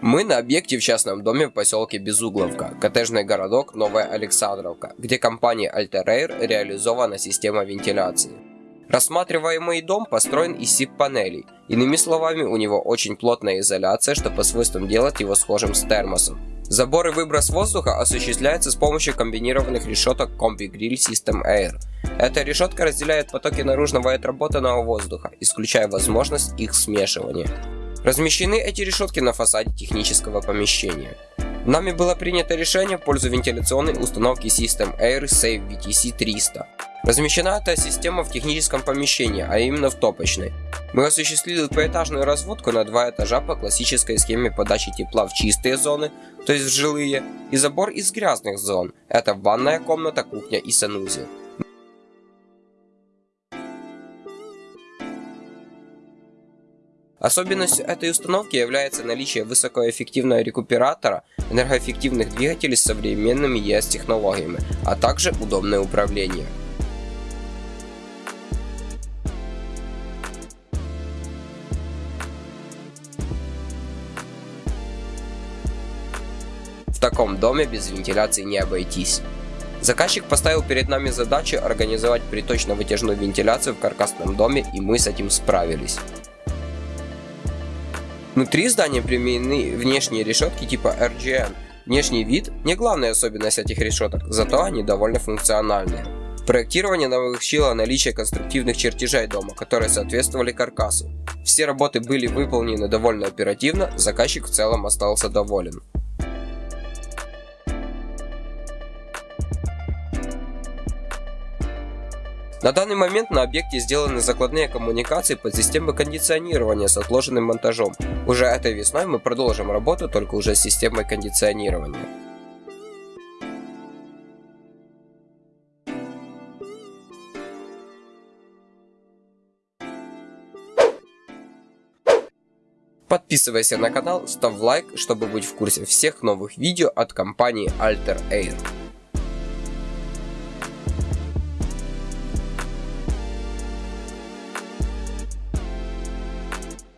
Мы на объекте в частном доме в поселке Безугловка, коттеджный городок Новая Александровка, где Alter Air реализована система вентиляции. Рассматриваемый дом построен из СИП-панелей. Иными словами, у него очень плотная изоляция, что по свойствам делает его схожим с термосом. Забор и выброс воздуха осуществляется с помощью комбинированных решеток Combi Grill System Air. Эта решетка разделяет потоки наружного и отработанного воздуха, исключая возможность их смешивания. Размещены эти решетки на фасаде технического помещения. Нами было принято решение в пользу вентиляционной установки System Air Save VTC 300. Размещена эта система в техническом помещении, а именно в топочной. Мы осуществили поэтажную разводку на два этажа по классической схеме подачи тепла в чистые зоны, то есть в жилые, и забор из грязных зон. Это ванная комната, кухня и санузел. Особенностью этой установки является наличие высокоэффективного рекуператора, энергоэффективных двигателей с современными ES-технологиями, а также удобное управление. В таком доме без вентиляции не обойтись. Заказчик поставил перед нами задачу организовать приточно-вытяжную вентиляцию в каркасном доме и мы с этим справились. Внутри здания применены внешние решетки типа RGN. Внешний вид не главная особенность этих решеток, зато они довольно функциональные. Проектирование научило наличие конструктивных чертежей дома, которые соответствовали каркасу. Все работы были выполнены довольно оперативно, заказчик в целом остался доволен. На данный момент на объекте сделаны закладные коммуникации под системой кондиционирования с отложенным монтажом. Уже этой весной мы продолжим работу только уже с системой кондиционирования. Подписывайся на канал, ставь лайк, чтобы быть в курсе всех новых видео от компании Alter Air.